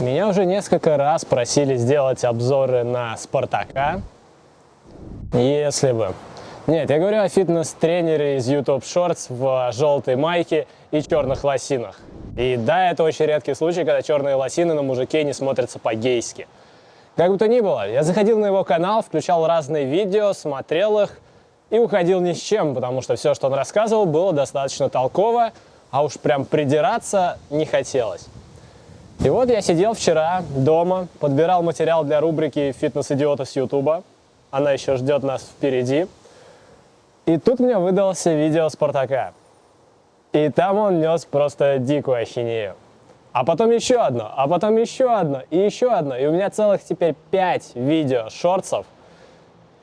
Меня уже несколько раз просили сделать обзоры на Спартака. Если бы. Нет, я говорю о фитнес-тренере из YouTube Shorts в желтой майке и черных лосинах. И да, это очень редкий случай, когда черные лосины на мужике не смотрятся по-гейски. Как бы то ни было, я заходил на его канал, включал разные видео, смотрел их и уходил ни с чем, потому что все, что он рассказывал, было достаточно толково, а уж прям придираться не хотелось. И вот я сидел вчера дома, подбирал материал для рубрики «Фитнес-идиоты с Ютуба». Она еще ждет нас впереди. И тут мне выдался видео Спартака. И там он нес просто дикую ахинею. А потом еще одно, а потом еще одно, и еще одно. И у меня целых теперь пять видео шорцев,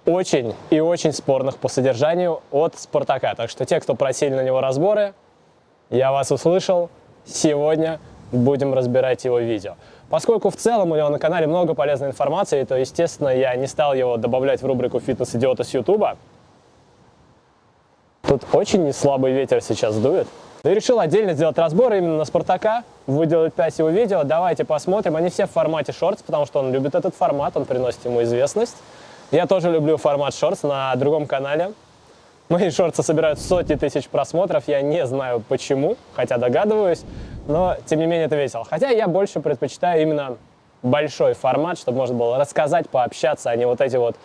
очень и очень спорных по содержанию от Спартака. Так что те, кто просили на него разборы, я вас услышал. Сегодня будем разбирать его видео. Поскольку в целом у него на канале много полезной информации, то, естественно, я не стал его добавлять в рубрику «Фитнес-идиота с Ютуба». Тут очень неслабый ветер сейчас дует. И решил отдельно сделать разбор именно на Спартака, выделать 5 его видео. Давайте посмотрим. Они все в формате шортс, потому что он любит этот формат, он приносит ему известность. Я тоже люблю формат шортс на другом канале. Мои шорты собирают сотни тысяч просмотров, я не знаю почему, хотя догадываюсь, но тем не менее это весело. Хотя я больше предпочитаю именно большой формат, чтобы можно было рассказать, пообщаться, а не вот эти вот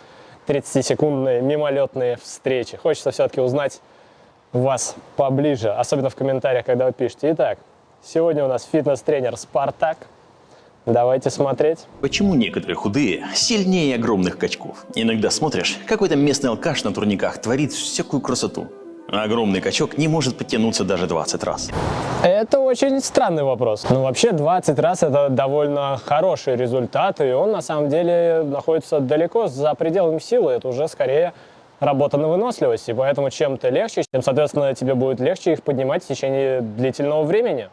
30-секундные мимолетные встречи. Хочется все-таки узнать вас поближе, особенно в комментариях, когда вы пишете. Итак, сегодня у нас фитнес-тренер Спартак. Давайте смотреть. Почему некоторые худые сильнее огромных качков? Иногда смотришь, какой-то местный алкаш на турниках творит всякую красоту. Огромный качок не может подтянуться даже 20 раз. Это очень странный вопрос. Ну, вообще 20 раз это довольно хороший результат, и он на самом деле находится далеко за пределами силы. Это уже скорее работа на выносливость, и поэтому чем ты легче, тем, соответственно, тебе будет легче их поднимать в течение длительного времени.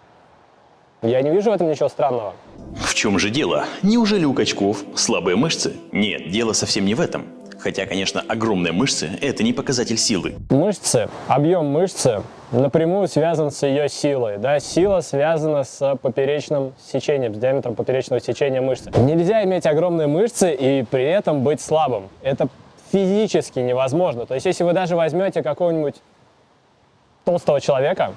Я не вижу в этом ничего странного. В чем же дело? Неужели у качков слабые мышцы? Нет, дело совсем не в этом. Хотя, конечно, огромные мышцы – это не показатель силы. Мышцы, объем мышцы напрямую связан с ее силой. Да? Сила связана с поперечным сечением, с диаметром поперечного сечения мышцы. Нельзя иметь огромные мышцы и при этом быть слабым. Это физически невозможно. То есть, если вы даже возьмете какого-нибудь толстого человека,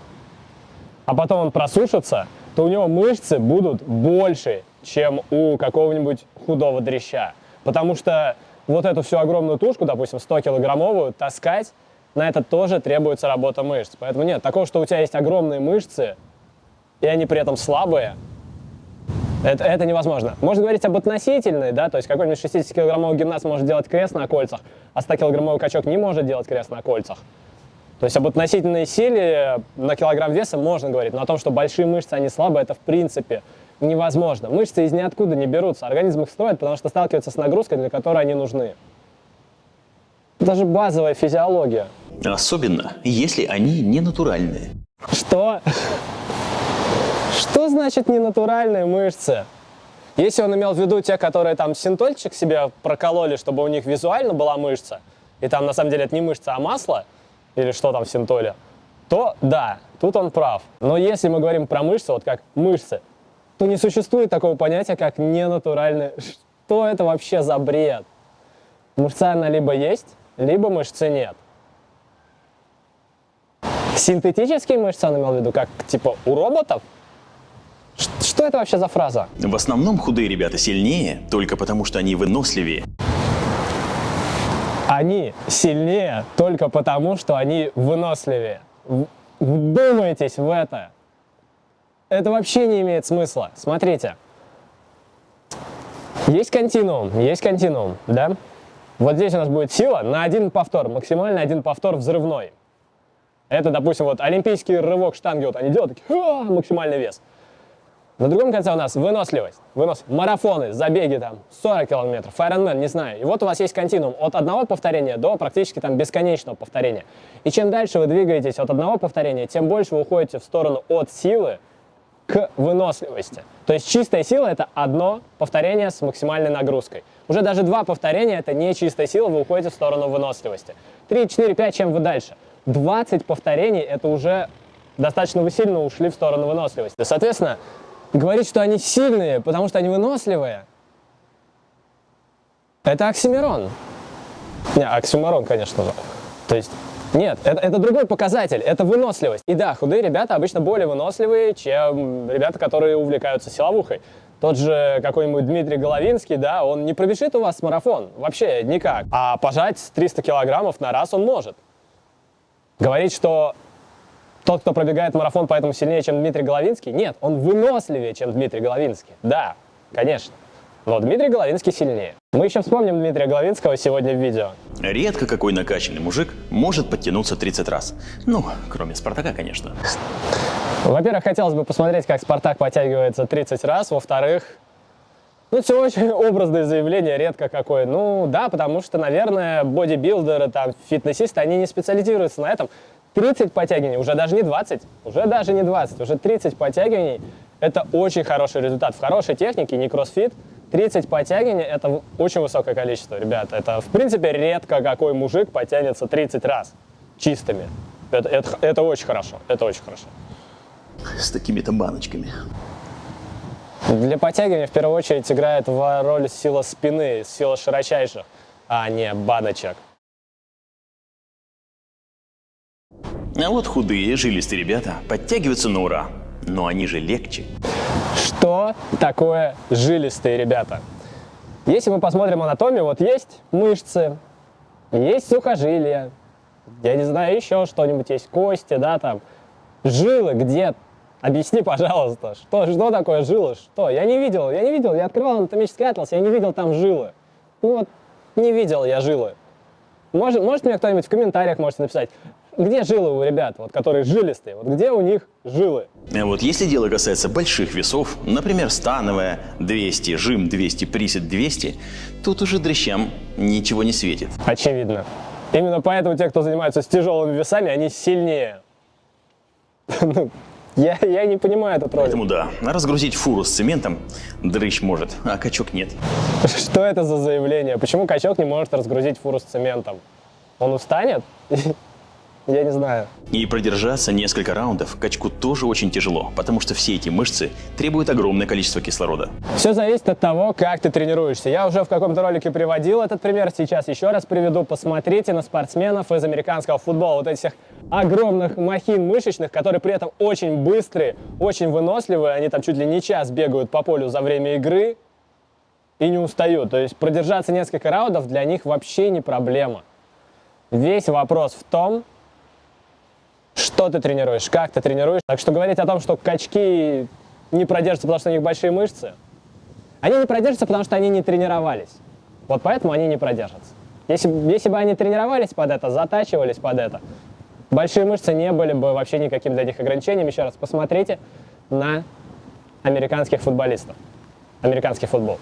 а потом он просушится, то у него мышцы будут больше, чем у какого-нибудь худого дрища. Потому что вот эту всю огромную тушку, допустим, 100-килограммовую, таскать, на это тоже требуется работа мышц. Поэтому нет, такого, что у тебя есть огромные мышцы, и они при этом слабые, это, это невозможно. Можно говорить об относительной, да, то есть какой-нибудь 60-килограммовый гимнаст может делать крест на кольцах, а 100-килограммовый качок не может делать крест на кольцах. То есть об относительной силе на килограмм веса можно говорить, но о том, что большие мышцы, они слабые, это в принципе невозможно. Мышцы из ниоткуда не берутся, организм их строит, потому что сталкивается с нагрузкой, для которой они нужны. Даже базовая физиология. Особенно, если они не натуральные. Что? Что значит ненатуральные мышцы? Если он имел в виду те, которые там синтольчик себе прокололи, чтобы у них визуально была мышца, и там на самом деле это не мышца, а масло, или что там в синтоле, то да, тут он прав. Но если мы говорим про мышцы, вот как мышцы, то не существует такого понятия, как ненатуральные. Что это вообще за бред? Мышца она либо есть, либо мышцы нет. Синтетические мышцы он имел в виду, как типа у роботов? Что это вообще за фраза? В основном худые ребята сильнее, только потому что они выносливее. Они сильнее только потому, что они выносливее. Вдумайтесь в это. Это вообще не имеет смысла. Смотрите. Есть континуум, есть континуум, да? Вот здесь у нас будет сила на один повтор, максимально один повтор взрывной. Это, допустим, вот олимпийский рывок штанги, вот они делают, такие, максимальный вес. На другом конце у нас выносливость, вынос, марафоны, забеги там, 40 километров, Ironman, не знаю. И вот у вас есть континуум от одного повторения до практически там бесконечного повторения. И чем дальше вы двигаетесь от одного повторения, тем больше вы уходите в сторону от силы к выносливости. То есть чистая сила это одно повторение с максимальной нагрузкой. Уже даже два повторения это не чистая сила, вы уходите в сторону выносливости. 3, 4, 5, чем вы дальше? 20 повторений это уже достаточно вы сильно ушли в сторону выносливости. Соответственно, говорить, что они сильные, потому что они выносливые, это оксимирон. Не, оксимирон, конечно же. То есть, нет, это, это другой показатель, это выносливость. И да, худые ребята обычно более выносливые, чем ребята, которые увлекаются силовухой. Тот же какой-нибудь Дмитрий Головинский, да, он не пробежит у вас марафон, вообще никак. А пожать 300 килограммов на раз он может. Говорить, что тот, кто пробегает марафон, поэтому сильнее, чем Дмитрий Головинский, нет, он выносливее, чем Дмитрий Головинский. Да, конечно. Но Дмитрий Головинский сильнее. Мы еще вспомним Дмитрия Головинского сегодня в видео. Редко какой накачанный мужик может подтянуться 30 раз. Ну, кроме Спартака, конечно. Во-первых, хотелось бы посмотреть, как Спартак подтягивается 30 раз. Во-вторых, ну, все очень образное заявление, редко какое. Ну, да, потому что, наверное, бодибилдеры, там, фитнесисты, они не специализируются на этом. 30 подтягиваний, уже даже не 20, уже даже не 20, уже 30 подтягиваний – это очень хороший результат. В хорошей технике, не кроссфит, 30 подтягиваний – это очень высокое количество, ребята. Это, в принципе, редко какой мужик потянется 30 раз чистыми. Это, это, это очень хорошо, это очень хорошо. С такими-то баночками. Для подтягивания в первую очередь играет в роль сила спины, сила широчайших, а не баночек. А вот худые, жилистые ребята подтягиваются на ура. Но они же легче. Что такое жилистые ребята? Если мы посмотрим анатомию, вот есть мышцы, есть сухожилия, я не знаю, еще что-нибудь есть, кости, да, там, жилы где Объясни, пожалуйста, что, что такое жилы? Что? Я не видел, я не видел, я открывал анатомический атлас, я не видел там жилы. Ну вот, не видел я жилы. Может, может мне кто-нибудь в комментариях можете написать, где жилы у ребят, вот, которые жилистые, вот где у них жилы? А вот если дело касается больших весов, например, становая 200, жим 200, присед 200, тут уже дрыщам ничего не светит. Очевидно. Именно поэтому те, кто занимается с тяжелыми весами, они сильнее. Ну, я, я не понимаю этот ролик. Поэтому да, разгрузить фуру с цементом дрыщ может, а качок нет. Что это за заявление? Почему качок не может разгрузить фуру с цементом? Он устанет? Я не знаю. И продержаться несколько раундов качку тоже очень тяжело, потому что все эти мышцы требуют огромное количество кислорода. Все зависит от того, как ты тренируешься. Я уже в каком-то ролике приводил этот пример, сейчас еще раз приведу. Посмотрите на спортсменов из американского футбола. Вот этих огромных махин мышечных, которые при этом очень быстрые, очень выносливые. Они там чуть ли не час бегают по полю за время игры и не устают. То есть продержаться несколько раундов для них вообще не проблема. Весь вопрос в том, что ты тренируешь, как ты тренируешь. Так что говорить о том, что качки не продержатся, потому что у них большие мышцы, они не продержатся, потому что они не тренировались. Вот поэтому они не продержатся. Если, если бы они тренировались под это, затачивались под это, большие мышцы не были бы вообще никаким для них ограничением. Еще раз посмотрите на американских футболистов, американский футбол.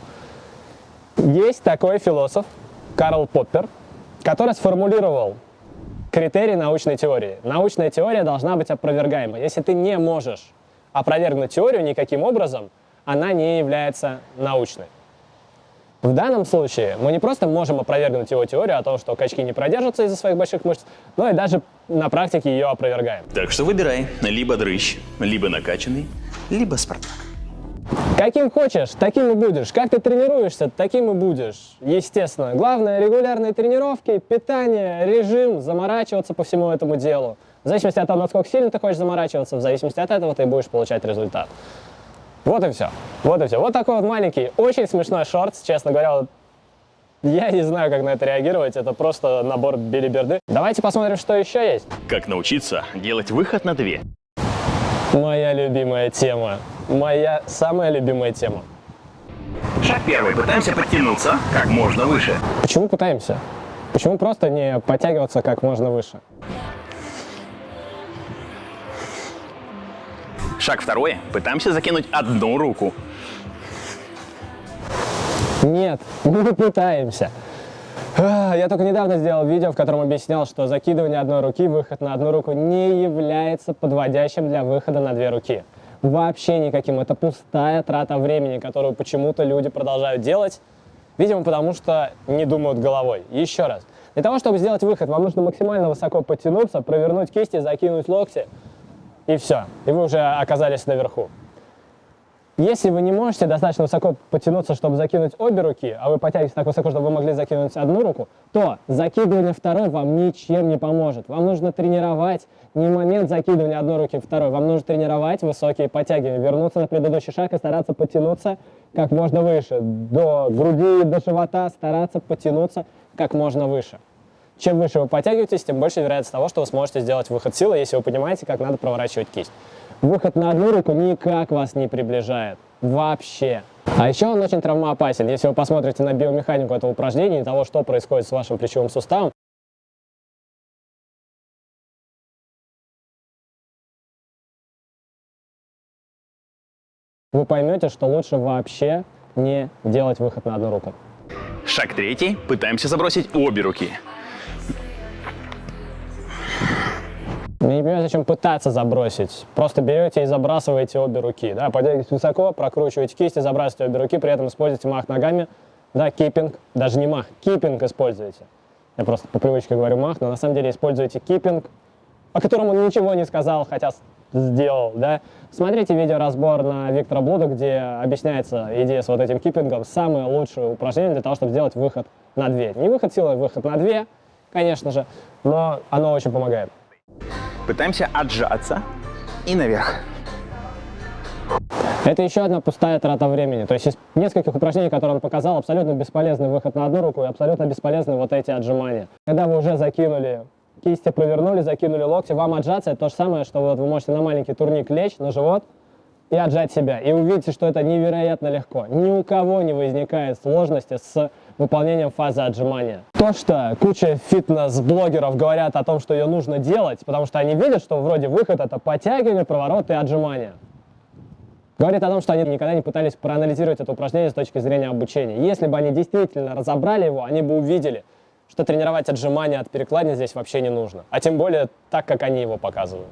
Есть такой философ Карл Поппер, который сформулировал критерий научной теории. Научная теория должна быть опровергаема. Если ты не можешь опровергнуть теорию никаким образом, она не является научной. В данном случае мы не просто можем опровергнуть его теорию о том, что качки не продержатся из-за своих больших мышц, но и даже на практике ее опровергаем. Так что выбирай, либо дрыщ, либо накачанный, либо Спартак. Каким хочешь, таким и будешь. Как ты тренируешься, таким и будешь. Естественно. Главное, регулярные тренировки, питание, режим, заморачиваться по всему этому делу. В зависимости от того, насколько сильно ты хочешь заморачиваться, в зависимости от этого ты будешь получать результат. Вот и все. Вот и все. Вот такой вот маленький, очень смешной шорт, честно говоря. Я не знаю, как на это реагировать. Это просто набор билиберды. Давайте посмотрим, что еще есть. Как научиться делать выход на две. Моя любимая тема. Моя самая любимая тема. Шаг первый. Пытаемся подтянуться как можно выше. Почему пытаемся? Почему просто не подтягиваться как можно выше? Шаг второй. Пытаемся закинуть одну руку. Нет, мы пытаемся. А, я только недавно сделал видео, в котором объяснял, что закидывание одной руки, выход на одну руку не является подводящим для выхода на две руки. Вообще никаким. Это пустая трата времени, которую почему-то люди продолжают делать, видимо, потому что не думают головой. Еще раз. Для того, чтобы сделать выход, вам нужно максимально высоко подтянуться, провернуть кисти, закинуть локти, и все. И вы уже оказались наверху. Если вы не можете достаточно высоко потянуться, чтобы закинуть обе руки, а вы потянетесь так высоко, чтобы вы могли закинуть одну руку, то закидывание второй вам ничем не поможет. Вам нужно тренировать не момент закидывания одной руки второй, вам нужно тренировать высокие подтягивания, вернуться на предыдущий шаг и стараться потянуться как можно выше. До груди, до живота стараться потянуться как можно выше. Чем выше вы подтягиваетесь, тем больше вероятность того, что вы сможете сделать выход силы, если вы понимаете, как надо проворачивать кисть. Выход на одну руку никак вас не приближает. Вообще. А еще он очень травмоопасен. Если вы посмотрите на биомеханику этого упражнения и того, что происходит с вашим плечевым суставом, вы поймете, что лучше вообще не делать выход на одну руку. Шаг третий. Пытаемся забросить обе руки. Не понимаю, зачем пытаться забросить. Просто берете и забрасываете обе руки. Да, поднимаетесь высоко, прокручиваете кисти, забрасываете обе руки, при этом используете мах ногами. Да, киппинг, даже не мах, киппинг используете. Я просто по привычке говорю мах, но на самом деле используете киппинг, о котором он ничего не сказал, хотя сделал, да. Смотрите видеоразбор на Виктора Блуда, где объясняется идея с вот этим киппингом. Самое лучшее упражнение для того, чтобы сделать выход на две. Не выход силой, выход на две, конечно же, но оно очень помогает. Пытаемся отжаться и наверх. Это еще одна пустая трата времени. То есть из нескольких упражнений, которые он показал, абсолютно бесполезный выход на одну руку и абсолютно бесполезны вот эти отжимания. Когда вы уже закинули кисти, провернули, закинули локти, вам отжаться это то же самое, что вот вы можете на маленький турник лечь на живот и отжать себя. И увидите, что это невероятно легко. Ни у кого не возникает сложности с выполнением фазы отжимания. То, что куча фитнес-блогеров говорят о том, что ее нужно делать, потому что они видят, что вроде выход это подтягивание, проворот и отжимания. Говорит о том, что они никогда не пытались проанализировать это упражнение с точки зрения обучения. Если бы они действительно разобрали его, они бы увидели, что тренировать отжимания от перекладни здесь вообще не нужно. А тем более так, как они его показывают.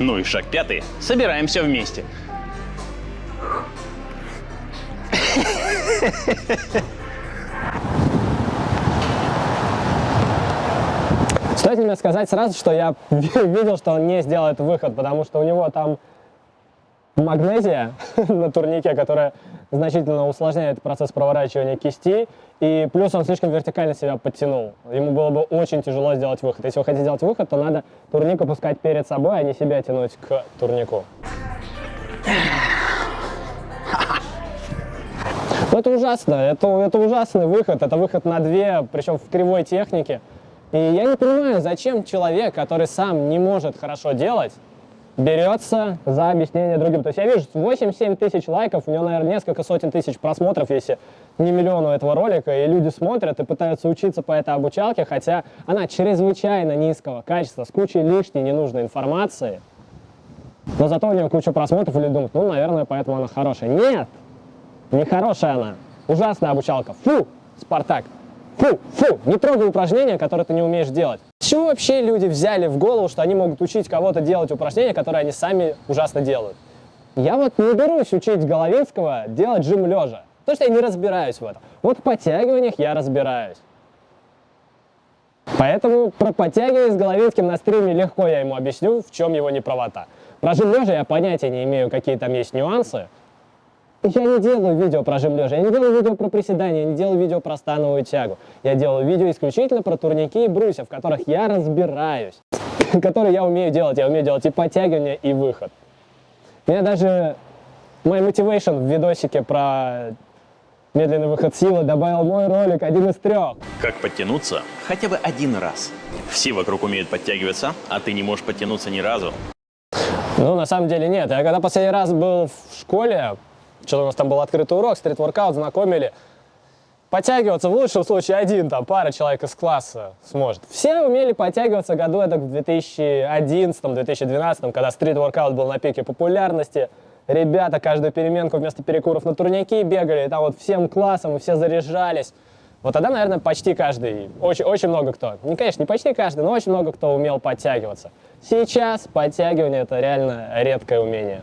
Ну и шаг пятый. Собираем все вместе. Стоит мне сказать сразу, что я видел, что он не сделает выход, потому что у него там магнезия на турнике, которая значительно усложняет процесс проворачивания кисти, и плюс он слишком вертикально себя подтянул. Ему было бы очень тяжело сделать выход. Если вы хотите сделать выход, то надо турник опускать перед собой, а не себя тянуть к турнику. Ну, это ужасно, это, это ужасный выход, это выход на две, причем в кривой технике. И я не понимаю, зачем человек, который сам не может хорошо делать, берется за объяснение другим. То есть я вижу 8-7 тысяч лайков, у него, наверное, несколько сотен тысяч просмотров, если не миллиону этого ролика, и люди смотрят и пытаются учиться по этой обучалке, хотя она чрезвычайно низкого качества, с кучей лишней ненужной информации, но зато у нее куча просмотров, и люди думают, ну, наверное, поэтому она хорошая. Нет! Нехорошая она. Ужасная обучалка. Фу, Спартак. Фу, фу, не трогай упражнения, которые ты не умеешь делать. С вообще люди взяли в голову, что они могут учить кого-то делать упражнения, которые они сами ужасно делают? Я вот не берусь учить Головинского делать жим лежа, потому что я не разбираюсь в этом. Вот в подтягиваниях я разбираюсь. Поэтому про подтягивание с Головинским на стриме легко я ему объясню, в чем его неправота. Про жим лежа я понятия не имею, какие там есть нюансы, я не делаю видео про жим лежа, я не делаю видео про приседания, я не делаю видео про становую тягу. Я делаю видео исключительно про турники и брусья, в которых я разбираюсь, которые я умею делать. Я умею делать и подтягивания, и выход. Меня даже мой мотивейшн в видосике про медленный выход силы добавил мой ролик, один из трех. Как подтянуться хотя бы один раз. Все вокруг умеют подтягиваться, а ты не можешь подтянуться ни разу. Ну, на самый деле нет. Я когда последний раз был в школе, что у нас там был открытый урок, стрит-воркаут, знакомили. Подтягиваться в лучшем случае один, там, пара человек из класса сможет. Все умели подтягиваться году это в 2011-2012, когда стрит-воркаут был на пике популярности. Ребята каждую переменку вместо перекуров на турнике бегали, и там вот всем классом, и все заряжались. Вот тогда, наверное, почти каждый, очень, очень много кто, не, конечно, не почти каждый, но очень много кто умел подтягиваться. Сейчас подтягивание – это реально редкое умение.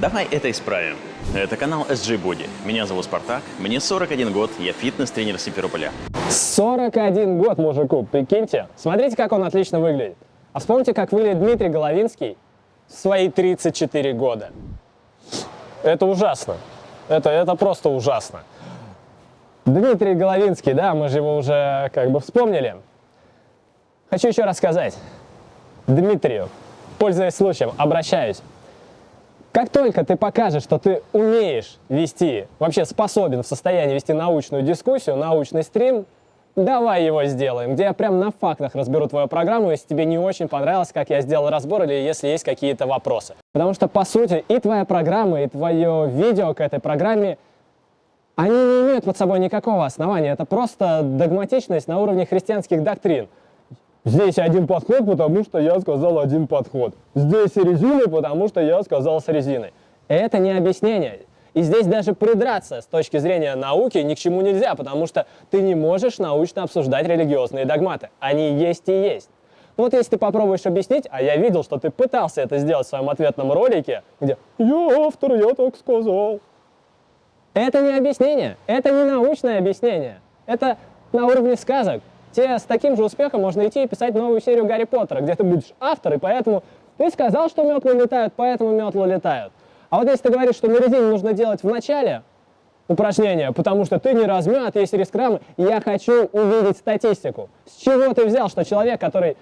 Давай это исправим. Это канал SG Body. Меня зовут Спартак, мне 41 год, я фитнес-тренер Симферополя. 41 год мужику, прикиньте. Смотрите, как он отлично выглядит. А вспомните, как выглядит Дмитрий Головинский в свои 34 года. Это ужасно. Это, это просто ужасно. Дмитрий Головинский, да, мы же его уже как бы вспомнили. Хочу еще раз сказать. Дмитрию, пользуясь случаем, обращаюсь. Как только ты покажешь, что ты умеешь вести, вообще способен в состоянии вести научную дискуссию, научный стрим, давай его сделаем, где я прям на фактах разберу твою программу, если тебе не очень понравилось, как я сделал разбор, или если есть какие-то вопросы. Потому что, по сути, и твоя программа, и твое видео к этой программе, они не имеют под собой никакого основания. Это просто догматичность на уровне христианских доктрин. Здесь один подход, потому что я сказал один подход. Здесь резины, потому что я сказал с резиной. Это не объяснение. И здесь даже придраться с точки зрения науки ни к чему нельзя, потому что ты не можешь научно обсуждать религиозные догматы. Они есть и есть. Вот если ты попробуешь объяснить, а я видел, что ты пытался это сделать в своем ответном ролике, где «Я автор, я так сказал». Это не объяснение, это не научное объяснение. Это на уровне сказок. Тебе с таким же успехом можно идти и писать новую серию Гарри Поттера, где ты будешь автор, и поэтому ты сказал, что метлы летают, поэтому метлы летают. А вот если ты говоришь, что на резине нужно делать в начале упражнения, потому что ты не размят, есть риск рамы, я хочу увидеть статистику. С чего ты взял, что человек, который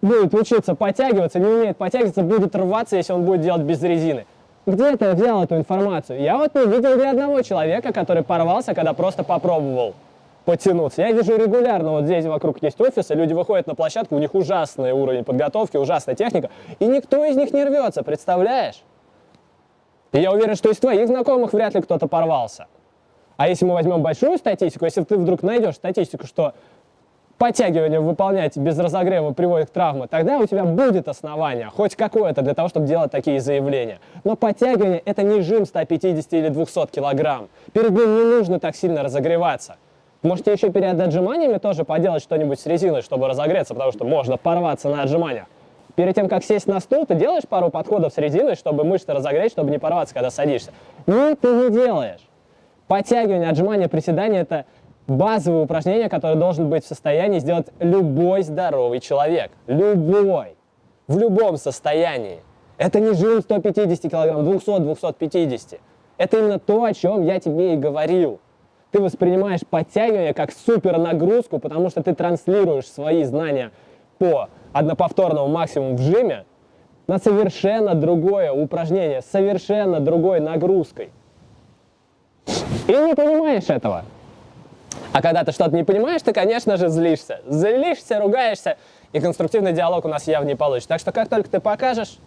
будет учиться подтягиваться, не умеет подтягиваться, будет рваться, если он будет делать без резины? Где ты взял эту информацию? Я вот не видел ни одного человека, который порвался, когда просто попробовал потянуться. Я вижу регулярно, вот здесь вокруг есть офисы, люди выходят на площадку, у них ужасный уровень подготовки, ужасная техника, и никто из них не рвется, представляешь? И я уверен, что из твоих знакомых вряд ли кто-то порвался. А если мы возьмем большую статистику, если ты вдруг найдешь статистику, что подтягивание выполнять без разогрева приводит к травме, тогда у тебя будет основание, хоть какое-то, для того, чтобы делать такие заявления. Но подтягивание – это не жим 150 или 200 килограмм. Перед ним не нужно так сильно разогреваться. Можете еще перед отжиманиями тоже поделать что-нибудь с резиной, чтобы разогреться, потому что можно порваться на отжиманиях. Перед тем, как сесть на стул, ты делаешь пару подходов с резиной, чтобы мышцы разогреть, чтобы не порваться, когда садишься. Нет, ты не делаешь. Подтягивание, отжимание, приседание – это базовые упражнения, которые должен быть в состоянии сделать любой здоровый человек. Любой. В любом состоянии. Это не жим 150 килограмм, 200-250. Это именно то, о чем я тебе и говорил. Ты воспринимаешь подтягивание как супер нагрузку, потому что ты транслируешь свои знания по одноповторному максимуму в жиме на совершенно другое упражнение, с совершенно другой нагрузкой. И не понимаешь этого. А когда ты что-то не понимаешь, ты, конечно же, злишься. Злишься, ругаешься, и конструктивный диалог у нас явно не получится. Так что как только ты покажешь,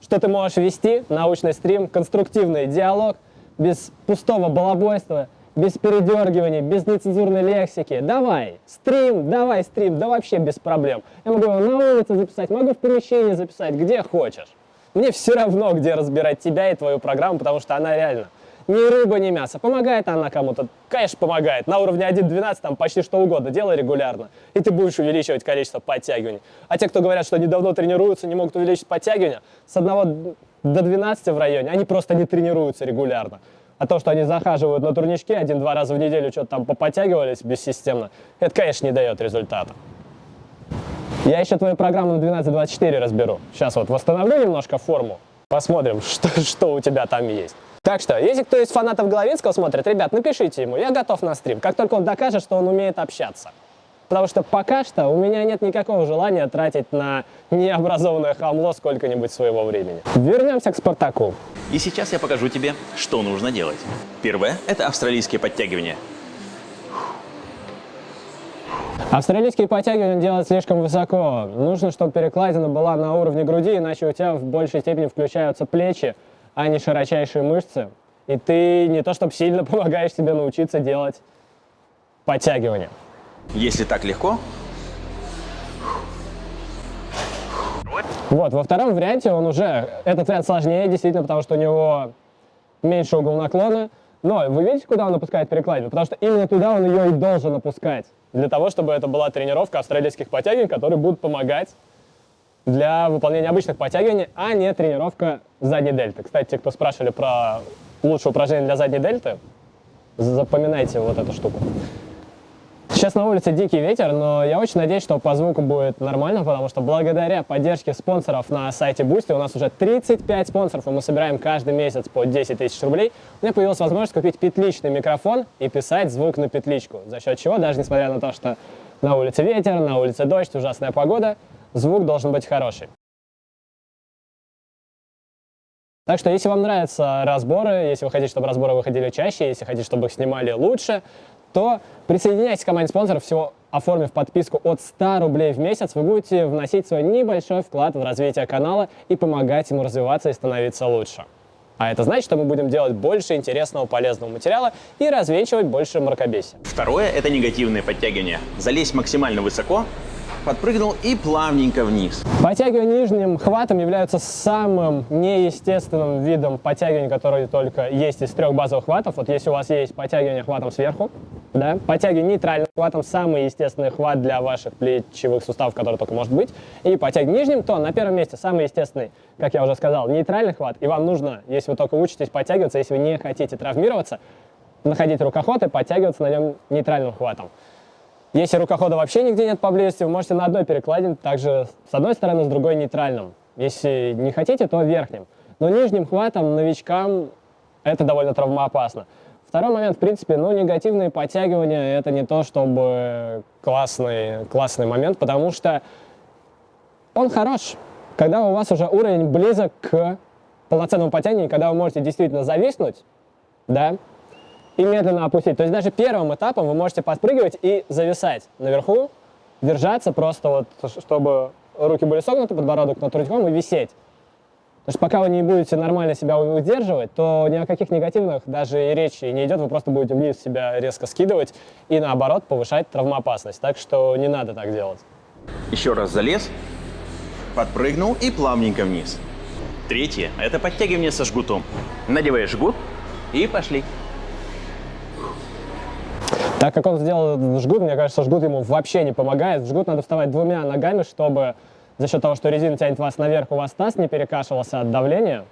что ты можешь вести научный стрим, конструктивный диалог, без пустого балабойства, без передергиваний, без нецензурной лексики. Давай, стрим, давай стрим, да вообще без проблем. Я могу его на улице записать, могу в помещении записать, где хочешь. Мне все равно, где разбирать тебя и твою программу, потому что она реально ни рыба, ни мясо. Помогает она кому-то? Конечно, помогает. На уровне 1.12 там почти что угодно. Делай регулярно. И ты будешь увеличивать количество подтягиваний. А те, кто говорят, что недавно тренируются, не могут увеличить подтягивания, с 1 до 12 в районе, они просто не тренируются регулярно. А то, что они захаживают на турнички один-два раза в неделю, что-то там поподтягивались бессистемно, это, конечно, не дает результата. Я еще твою программу на 12.24 разберу. Сейчас вот восстановлю немножко форму, посмотрим, что, что у тебя там есть. Так что, если кто из фанатов Головинского смотрит, ребят, напишите ему, я готов на стрим, как только он докажет, что он умеет общаться. Потому что пока что у меня нет никакого желания тратить на необразованное хамло сколько-нибудь своего времени. Вернемся к Спартаку. И сейчас я покажу тебе, что нужно делать. Первое – это австралийские подтягивания. Австралийские подтягивания делать слишком высоко. Нужно, чтобы перекладина была на уровне груди, иначе у тебя в большей степени включаются плечи, а не широчайшие мышцы. И ты не то чтобы сильно помогаешь себе научиться делать подтягивания. Если так легко, Вот, во втором варианте он уже, этот вариант сложнее, действительно, потому что у него меньше угол наклона. Но вы видите, куда он опускает перекладину? Потому что именно туда он ее и должен опускать. Для того, чтобы это была тренировка австралийских подтягиваний, которые будут помогать для выполнения обычных подтягиваний, а не тренировка задней дельты. Кстати, те, кто спрашивали про лучшее упражнение для задней дельты, запоминайте вот эту штуку. Сейчас на улице дикий ветер, но я очень надеюсь, что по звуку будет нормально, потому что благодаря поддержке спонсоров на сайте Boosty у нас уже 35 спонсоров, и мы собираем каждый месяц по 10 тысяч рублей. У меня появилась возможность купить петличный микрофон и писать звук на петличку, за счет чего, даже несмотря на то, что на улице ветер, на улице дождь, ужасная погода, звук должен быть хороший. Так что, если вам нравятся разборы, если вы хотите, чтобы разборы выходили чаще, если хотите, чтобы их снимали лучше, то присоединяйтесь к команде спонсоров, всего оформив подписку от 100 рублей в месяц, вы будете вносить свой небольшой вклад в развитие канала и помогать ему развиваться и становиться лучше. А это значит, что мы будем делать больше интересного, полезного материала и развенчивать больше мракобесия. Второе – это негативные подтягивания. Залезь максимально высоко, подпрыгнул и плавненько вниз. Подтягивания нижним хватом являются самым неестественным видом подтягивания, который только есть из трех базовых хватов. Вот если у вас есть подтягивание хватом сверху, да, подтягивание нейтральным хватом самый естественный хват для ваших плечевых суставов, который только может быть, и подтягивание нижним, то на первом месте самый естественный, как я уже сказал, нейтральный хват, и вам нужно, если вы только учитесь подтягиваться, если вы не хотите травмироваться, находить рукоход и подтягиваться на нем нейтральным хватом. Если рукохода вообще нигде нет поблизости, вы можете на одной перекладине, также с одной стороны, с другой нейтральным. Если не хотите, то верхним. Но нижним хватом новичкам это довольно травмоопасно. Второй момент, в принципе, ну, негативные подтягивания – это не то, чтобы классный, классный момент, потому что он хорош, когда у вас уже уровень близок к полноценному подтягиванию, когда вы можете действительно зависнуть, да, и медленно опустить. То есть даже первым этапом вы можете подпрыгивать и зависать наверху, держаться просто вот, чтобы руки были согнуты, подбородок над грудьком и висеть. Потому что пока вы не будете нормально себя удерживать, то ни о каких негативных даже и речи не идет, вы просто будете вниз себя резко скидывать и наоборот повышать травмоопасность. Так что не надо так делать. Еще раз залез, подпрыгнул и плавненько вниз. Третье – это подтягивание со жгутом. Надеваешь жгут и пошли. Так как он сделал жгут, мне кажется, жгут ему вообще не помогает. Жгут надо вставать двумя ногами, чтобы за счет того, что резина тянет вас наверх, у вас таз не перекашивался от давления.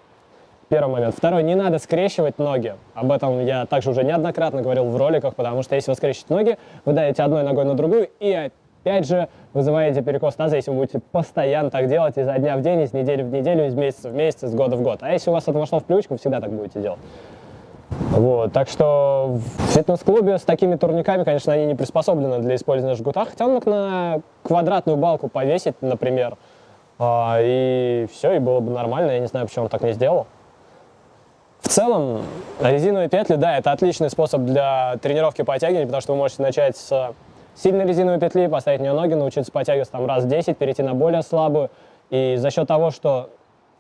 Первый момент. Второй, не надо скрещивать ноги. Об этом я также уже неоднократно говорил в роликах, потому что если вы скрещиваете ноги, вы давите одной ногой на другую и опять же вызываете перекос таза, если вы будете постоянно так делать изо дня в день, из недели в неделю, из месяца в месяц, из года в год. А если у вас это вошло в привычку, вы всегда так будете делать. Вот, так что в фитнес-клубе с такими турниками, конечно, они не приспособлены для использования жгута, хотя он мог на квадратную балку повесить, например, а, и все, и было бы нормально, я не знаю, почему он так не сделал. В целом, резиновые петли, да, это отличный способ для тренировки подтягивания, потому что вы можете начать с сильной резиновой петли, поставить в нее ноги, научиться подтягиваться там раз 10, перейти на более слабую, и за счет того, что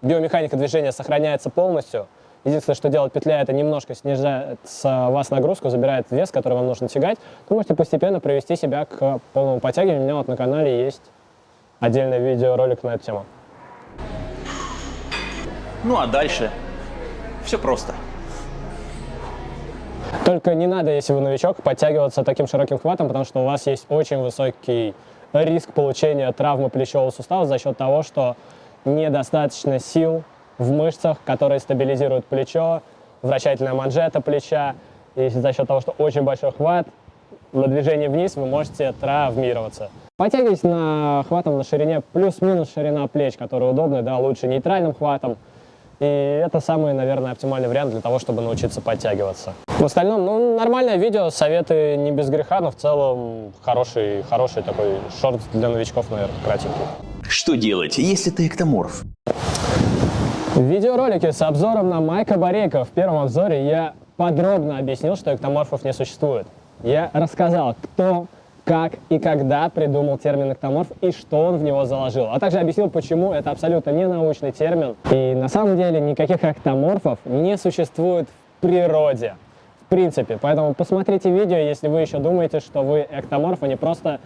биомеханика движения сохраняется полностью, Единственное, что делает петля, это немножко снижает с вас нагрузку, забирает вес, который вам нужно тягать. Вы можете постепенно привести себя к полному подтягиванию. У меня вот на канале есть отдельный видеоролик на эту тему. Ну а дальше все просто. Только не надо, если вы новичок, подтягиваться таким широким хватом, потому что у вас есть очень высокий риск получения травмы плечевого сустава за счет того, что недостаточно сил в мышцах, которые стабилизируют плечо, вращательная манжета плеча. И за счет того, что очень большой хват, на движении вниз вы можете травмироваться. Потягивайтесь на хватом на ширине плюс-минус ширина плеч, который удобный, да, лучше нейтральным хватом. И это самый, наверное, оптимальный вариант для того, чтобы научиться подтягиваться. В остальном, ну, нормальное видео, советы не без греха, но в целом хороший, хороший такой шорт для новичков, наверное, кратенький. Что делать, если ты эктоморф? В видеоролике с обзором на Майка Борейка в первом обзоре я подробно объяснил, что эктоморфов не существует. Я рассказал, кто, как и когда придумал термин эктоморф и что он в него заложил. А также объяснил, почему это абсолютно не научный термин. И на самом деле никаких эктоморфов не существует в природе. В принципе. Поэтому посмотрите видео, если вы еще думаете, что вы эктоморф, а не просто...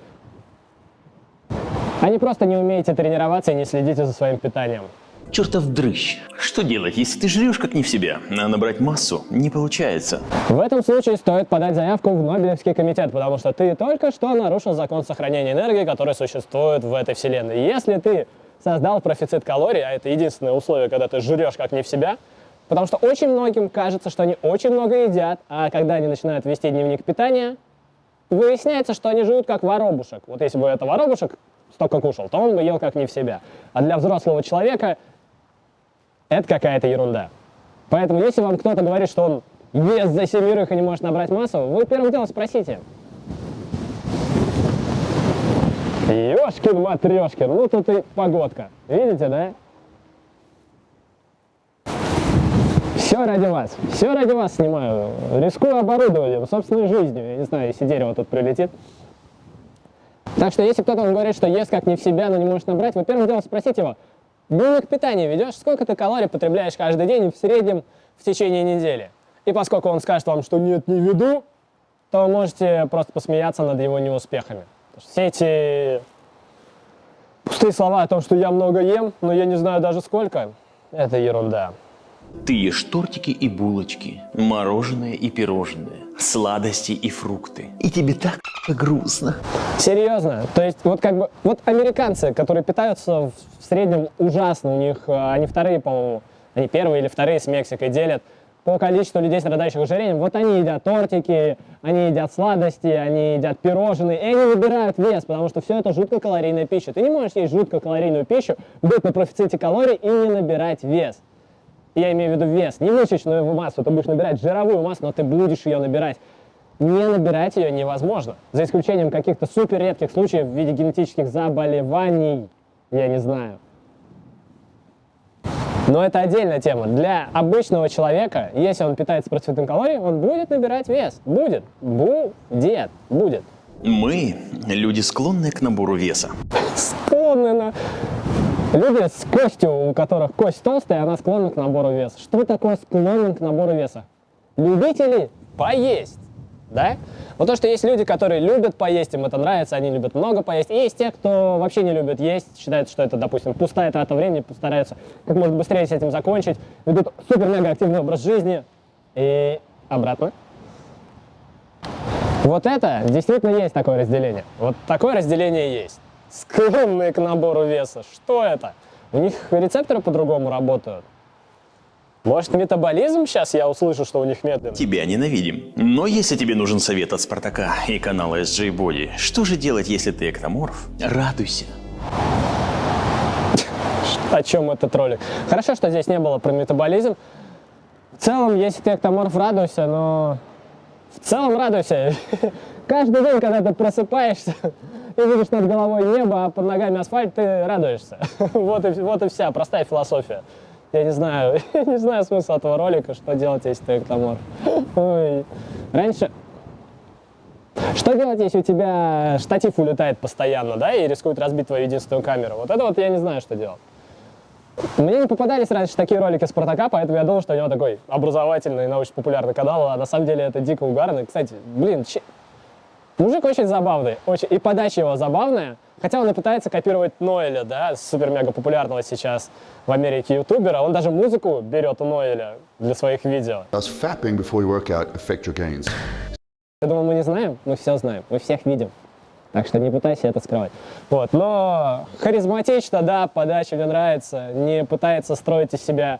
А не просто не умеете тренироваться и не следите за своим питанием. Чертов дрыщ. Что делать, если ты жрешь как не в себя, а набрать массу не получается? В этом случае стоит подать заявку в Нобелевский комитет, потому что ты только что нарушил закон сохранения энергии, который существует в этой вселенной. Если ты создал профицит калорий, а это единственное условие, когда ты жрешь как не в себя, потому что очень многим кажется, что они очень много едят, а когда они начинают вести дневник питания, выясняется, что они живут как воробушек. Вот если бы это воробушек столько кушал, то он бы ел как не в себя. А для взрослого человека это какая-то ерунда. Поэтому если вам кто-то говорит, что он вес за семерых и не может набрать массу, вы первым делом спросите. Ёшкин матрешкин, ну тут и погодка. Видите, да? Все ради вас, все ради вас снимаю. Рискую оборудованием, собственной жизнью. Я не знаю, если дерево тут прилетит. Так что если кто-то вам говорит, что ест как не в себя, но не может набрать, вы первым делом спросите его, дневник питания ведешь, сколько ты калорий потребляешь каждый день в среднем в течение недели. И поскольку он скажет вам, что нет, не веду, то вы можете просто посмеяться над его неуспехами. Все эти пустые слова о том, что я много ем, но я не знаю даже сколько, это ерунда. Ты ешь тортики и булочки, мороженое и пирожное, сладости и фрукты. И тебе так грустно. Серьезно? То есть вот как бы, вот американцы, которые питаются в среднем ужасно, у них, э, они вторые, по-моему, они первые или вторые с Мексикой делят по количеству людей, страдающих ожирением, вот они едят тортики, они едят сладости, они едят пирожные, и они выбирают вес, потому что все это жутко калорийная пища. Ты не можешь есть жутко калорийную пищу, быть на профиците калорий и не набирать вес. Я имею в виду вес, не мышечную массу, ты будешь набирать жировую массу, но ты будешь ее набирать. Не набирать ее невозможно, за исключением каких-то супер редких случаев в виде генетических заболеваний, я не знаю. Но это отдельная тема. Для обычного человека, если он питается процветным калорией, он будет набирать вес. Будет. Будет. Будет. Мы люди, склонные к набору веса. Склонны на... Люди с костью, у которых кость толстая, она склонна к набору веса. Что такое склонен к набору веса? Любители поесть да? Вот то, что есть люди, которые любят поесть, им это нравится, они любят много поесть, и есть те, кто вообще не любит есть, считают, что это, допустим, пустая трата времени, постараются как можно быстрее с этим закончить, ведут супер-мега активный образ жизни, и обратно. Вот это действительно есть такое разделение. Вот такое разделение есть. Склонные к набору веса. Что это? У них рецепторы по-другому работают. Может, метаболизм сейчас я услышу, что у них медленный? Тебя ненавидим. Но если тебе нужен совет от Спартака и канала SJ Body, что же делать, если ты эктоморф? Радуйся. О чем этот ролик? Хорошо, что здесь не было про метаболизм. В целом, если ты эктоморф, радуйся, но... В целом радуйся. Каждый день, когда ты просыпаешься и видишь над головой небо, а под ногами асфальт, ты радуешься. Вот и, вот и вся простая философия. Я не знаю, я не знаю смысла этого ролика, что делать, если ты эктоморф. Ой. Раньше... Что делать, если у тебя штатив улетает постоянно, да, и рискует разбить твою единственную камеру? Вот это вот я не знаю, что делать. Мне не попадались раньше такие ролики Спартака, поэтому я думал, что у него такой образовательный, научно-популярный канал, а на самом деле это дико угарный. Кстати, блин, че... мужик очень забавный, очень... и подача его забавная, Хотя он и пытается копировать Ноэля, да, супер-мега популярного сейчас в Америке ютубера. Он даже музыку берет у Ноэля для своих видео. Я думаю, мы не знаем, мы все знаем, мы всех видим. Так что не пытайся это скрывать. Вот. Но харизматично, да, подача мне нравится. Не пытается строить из себя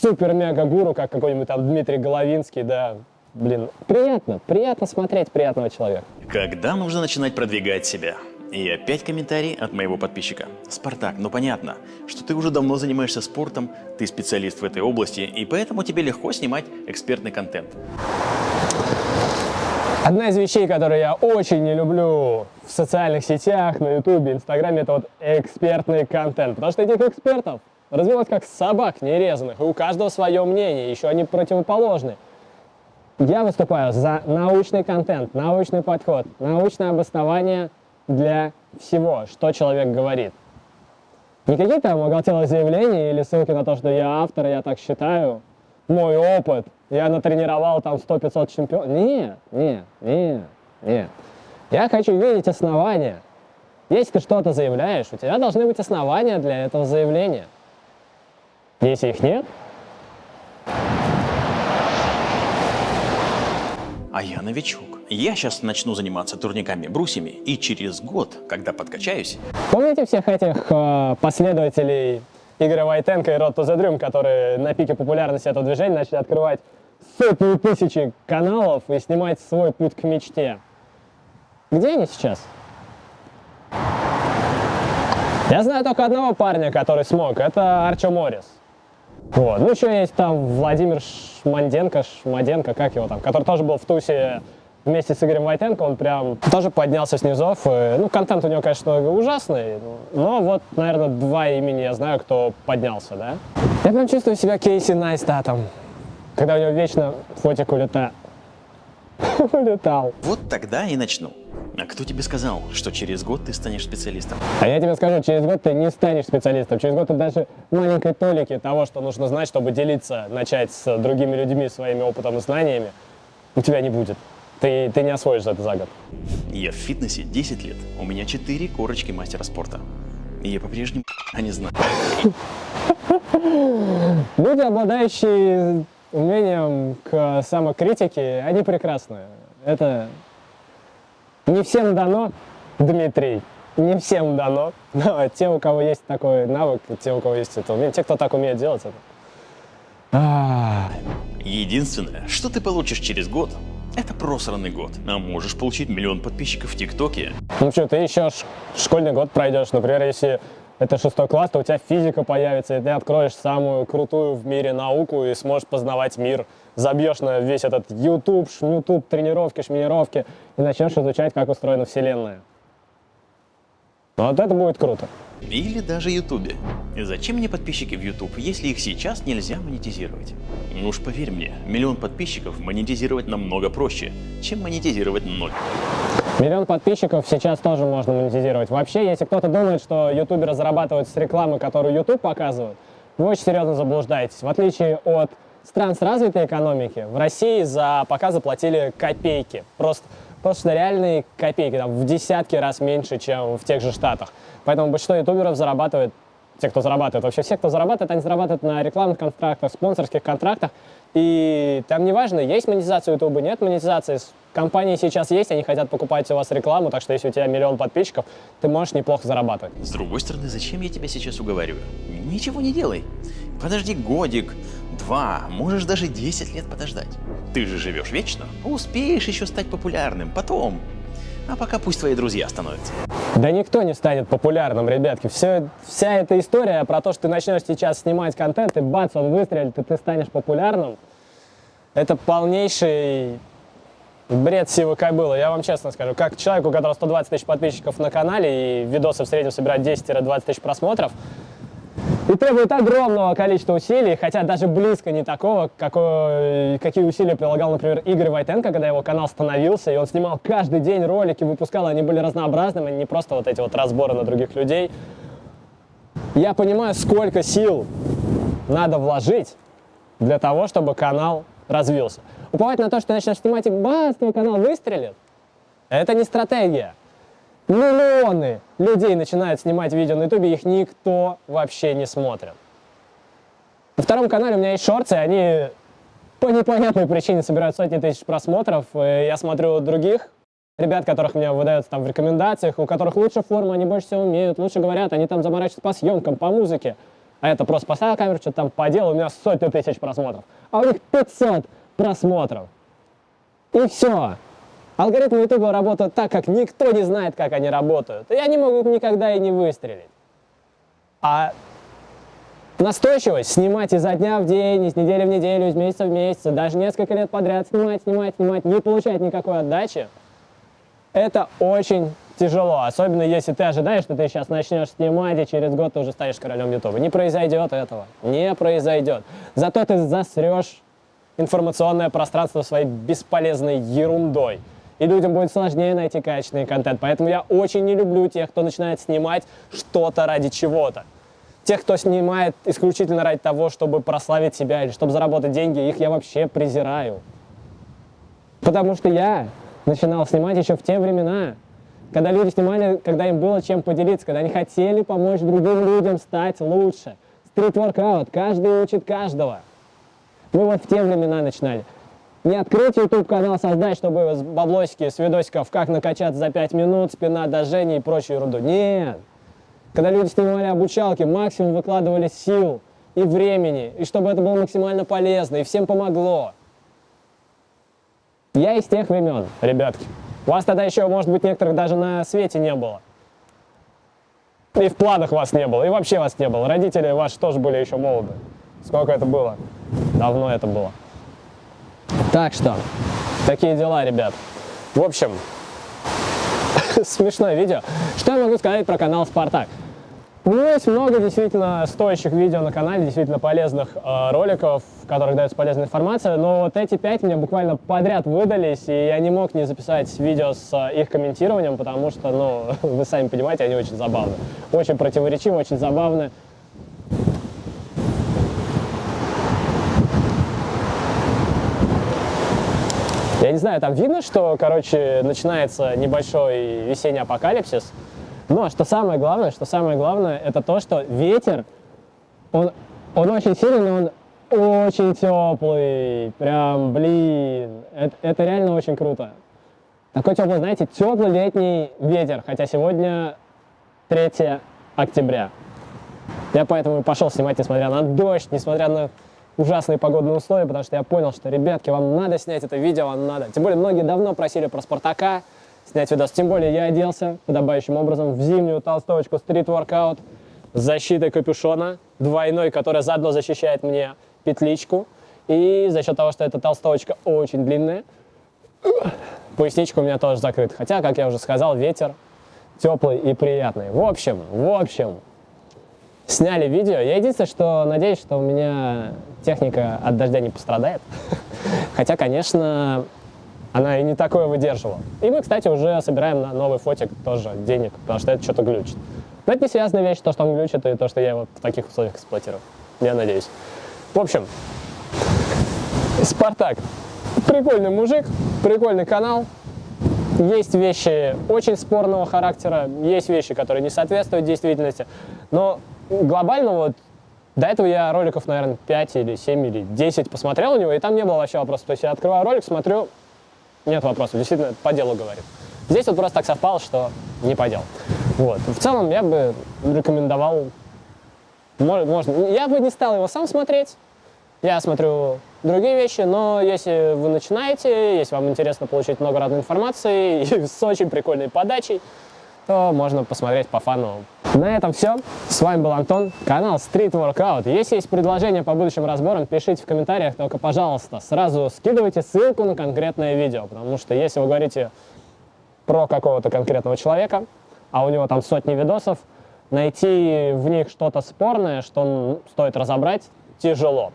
супер-мега-гуру, как какой-нибудь там Дмитрий Головинский, да. Блин, приятно, приятно смотреть приятного человека. Когда нужно начинать продвигать себя? И опять комментарий от моего подписчика. Спартак, ну понятно, что ты уже давно занимаешься спортом, ты специалист в этой области, и поэтому тебе легко снимать экспертный контент. Одна из вещей, которые я очень не люблю в социальных сетях, на ютубе, инстаграме, это вот экспертный контент. Потому что этих экспертов развелось как собак нерезанных, и у каждого свое мнение, еще они противоположны. Я выступаю за научный контент, научный подход, научное обоснование для всего, что человек говорит. Не какие-то там оголтелые заявления или ссылки на то, что я автор, я так считаю, мой опыт, я натренировал там 100-500 чемпионов. Нет, нет, нет, нет. Я хочу видеть основания. Если ты что-то заявляешь, у тебя должны быть основания для этого заявления. Если их нет, а я новичок. Я сейчас начну заниматься турниками, брусьями, и через год, когда подкачаюсь... Помните всех этих э, последователей Игоря Войтенко и the Dream, которые на пике популярности этого движения начали открывать сотни тысячи каналов и снимать свой путь к мечте? Где они сейчас? Я знаю только одного парня, который смог. Это Арчо Моррис. Вот. Ну, еще есть там Владимир Шманденко, Шмаденко, как его там, который тоже был в тусе вместе с Игорем Войтенко, он прям тоже поднялся с низов. И, ну, контент у него, конечно, ужасный, но вот, наверное, два имени я знаю, кто поднялся, да. Я прям чувствую себя Кейси Найстатом, когда у него вечно фотик улета... улетал. Вот тогда и начну. А кто тебе сказал, что через год ты станешь специалистом? А я тебе скажу, через год ты не станешь специалистом. Через год ты даже маленькой толики того, что нужно знать, чтобы делиться, начать с другими людьми своими опытом и знаниями, у тебя не будет. Ты, ты не освоишь это за год. Я в фитнесе 10 лет. У меня 4 корочки мастера спорта. И я по-прежнему не знаю. Люди, обладающие умением к самокритике, они прекрасны. Это не всем дано, Дмитрий, не всем дано, но те, у кого есть такой навык, те, у кого есть это умение, те, кто так умеет делать это. А, Единственное, что ты получишь через год, это просранный год. А можешь получить миллион подписчиков в ТикТоке. Ну что, ты еще школьный год пройдешь, например, если это шестой класс, то у тебя физика появится, и ты откроешь самую крутую в мире науку и сможешь познавать мир. Забьешь на весь этот YouTube, шмютуб, тренировки, шминировки и начнешь изучать, как устроена Вселенная. Вот это будет круто. Или даже Ютубе. Зачем мне подписчики в Ютуб, если их сейчас нельзя монетизировать? Ну уж поверь мне, миллион подписчиков монетизировать намного проще, чем монетизировать ноль. Миллион подписчиков сейчас тоже можно монетизировать. Вообще, если кто-то думает, что ютуберы зарабатывают с рекламы, которую YouTube показывает, вы очень серьезно заблуждаетесь. В отличие от стран с развитой экономики, в России за показы платили копейки. Просто, просто реальные копейки, там, в десятки раз меньше, чем в тех же Штатах. Поэтому большинство ютуберов зарабатывает, те, кто зарабатывает, вообще все, кто зарабатывает, они зарабатывают на рекламных контрактах, спонсорских контрактах. И там неважно, есть монетизация ютуба, нет монетизации. Компании сейчас есть, они хотят покупать у вас рекламу, так что если у тебя миллион подписчиков, ты можешь неплохо зарабатывать. С другой стороны, зачем я тебя сейчас уговариваю? Ничего не делай. Подожди годик, два, можешь даже 10 лет подождать. Ты же живешь вечно, успеешь еще стать популярным потом. А пока пусть твои друзья становятся. Да никто не станет популярным, ребятки. Все, вся эта история про то, что ты начнешь сейчас снимать контент, и бац, он выстрелит, и ты станешь популярным, это полнейший бред сивы кобылы. Я вам честно скажу, как человек, у которого 120 тысяч подписчиков на канале, и видосы в среднем собирают 10-20 тысяч просмотров, и требует огромного количества усилий, хотя даже близко не такого, какое, какие усилия прилагал, например, Игорь Войтенко, когда его канал становился, и он снимал каждый день ролики, выпускал, они были разнообразными, не просто вот эти вот разборы на других людей. Я понимаю, сколько сил надо вложить для того, чтобы канал развился. Уповать на то, что начнешь снимать и бац, твой канал выстрелит, это не стратегия. Миллионы людей начинают снимать видео на ютубе, их никто вообще не смотрит. На втором канале у меня есть шорты, они по непонятной причине собирают сотни тысяч просмотров. И я смотрю других ребят, которых мне выдаются там в рекомендациях, у которых лучше форма, они больше всего умеют, лучше говорят, они там заморачиваются по съемкам, по музыке. А это просто поставил камеру, что-то там поделал, у меня сотни тысяч просмотров. А у них 500 просмотров. И все. Алгоритмы Ютуба работают так, как никто не знает, как они работают. И они могут никогда и не выстрелить. А настойчивость снимать изо дня в день, из недели в неделю, из месяца в месяц, даже несколько лет подряд снимать, снимать, снимать, не получать никакой отдачи, это очень тяжело. Особенно если ты ожидаешь, что ты сейчас начнешь снимать, и через год ты уже станешь королем Ютуба. Не произойдет этого. Не произойдет. Зато ты засрешь информационное пространство своей бесполезной ерундой. И людям будет сложнее найти качественный контент. Поэтому я очень не люблю тех, кто начинает снимать что-то ради чего-то. Тех, кто снимает исключительно ради того, чтобы прославить себя или чтобы заработать деньги, их я вообще презираю. Потому что я начинал снимать еще в те времена, когда люди снимали, когда им было чем поделиться, когда они хотели помочь другим людям стать лучше. Стрит-воркаут, каждый учит каждого. Мы вот в те времена начинали. Не открыть YouTube канал, создать, чтобы баблосики, с видосиков, как накачаться за 5 минут, спина до и прочую ерунду. Нет. Когда люди снимали обучалки, максимум выкладывали сил и времени, и чтобы это было максимально полезно, и всем помогло. Я из тех времен, ребятки. Вас тогда еще, может быть, некоторых даже на свете не было. И в планах вас не было, и вообще вас не было. Родители ваши тоже были еще молоды. Сколько это было? Давно это было. Так что, такие дела, ребят. В общем, смешное видео. Что я могу сказать про канал Спартак? У меня есть много действительно стоящих видео на канале, действительно полезных э, роликов, в которых дается полезная информация, но вот эти пять мне буквально подряд выдались, и я не мог не записать видео с э, их комментированием, потому что, ну, вы сами понимаете, они очень забавны. Очень противоречивы, очень забавны. Я не знаю, там видно, что, короче, начинается небольшой весенний апокалипсис. Но что самое главное, что самое главное, это то, что ветер, он, он очень сильный, но он очень теплый. Прям, блин, это, это реально очень круто. Такой теплый, знаете, теплый летний ветер, хотя сегодня 3 октября. Я поэтому и пошел снимать, несмотря на дождь, несмотря на ужасные погодные условия, потому что я понял, что, ребятки, вам надо снять это видео, вам надо. Тем более, многие давно просили про Спартака снять видос. Тем более, я оделся подобающим образом в зимнюю толстовочку Workout с защитой капюшона, двойной, которая заодно защищает мне петличку. И за счет того, что эта толстовочка очень длинная, поясничка у меня тоже закрыта. Хотя, как я уже сказал, ветер теплый и приятный. В общем, в общем, сняли видео. Я единственное, что надеюсь, что у меня техника от дождя не пострадает. Хотя, конечно, она и не такое выдерживала. И мы, кстати, уже собираем на новый фотик тоже денег, потому что это что-то глючит. Но это не связанная вещь, то, что он глючит, и то, что я его в таких условиях эксплуатирую. Я надеюсь. В общем, Спартак. Прикольный мужик, прикольный канал. Есть вещи очень спорного характера, есть вещи, которые не соответствуют действительности. Но глобально вот до этого я роликов, наверное, 5 или 7 или 10 посмотрел у него, и там не было вообще вопросов. То есть я открываю ролик, смотрю, нет вопросов, действительно по делу говорит. Здесь вот просто так совпало, что не по делу. Вот. В целом я бы рекомендовал, можно, я бы не стал его сам смотреть, я смотрю другие вещи, но если вы начинаете, если вам интересно получить много разной информации и с очень прикольной подачей, то можно посмотреть по фану. На этом все. С вами был Антон, канал Street Workout. Если есть предложения по будущим разборам, пишите в комментариях, только, пожалуйста, сразу скидывайте ссылку на конкретное видео, потому что если вы говорите про какого-то конкретного человека, а у него там сотни видосов, найти в них что-то спорное, что стоит разобрать, тяжело.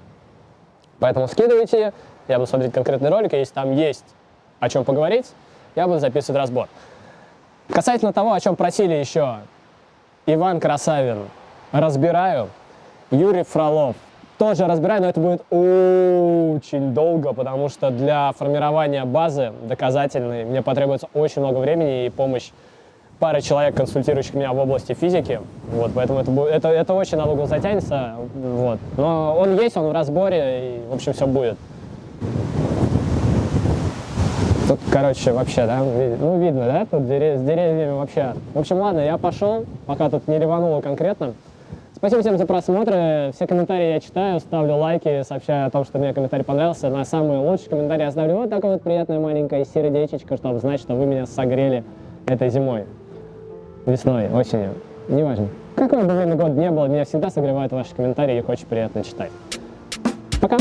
Поэтому скидывайте, я буду смотреть конкретный ролик, и если там есть о чем поговорить, я буду записывать разбор. Касательно того, о чем просили еще Иван Красавин, разбираю. Юрий Фролов, тоже разбираю, но это будет очень долго, потому что для формирования базы доказательной мне потребуется очень много времени и помощь пары человек, консультирующих меня в области физики. Вот, поэтому это, будет, это, это очень надолго затянется. Вот. Но он есть, он в разборе, и, в общем, все будет. Тут, короче, вообще, да, ну, видно, да, тут с деревьями вообще. В общем, ладно, я пошел, пока тут не ревануло конкретно. Спасибо всем за просмотры, все комментарии я читаю, ставлю лайки, сообщаю о том, что мне комментарий понравился. На самый лучший комментарий я ставлю вот такое вот приятное маленькое сердечечко, чтобы знать, что вы меня согрели этой зимой, весной, осенью, неважно. Какое бы время год не было, меня всегда согревают ваши комментарии, их очень приятно читать. Пока!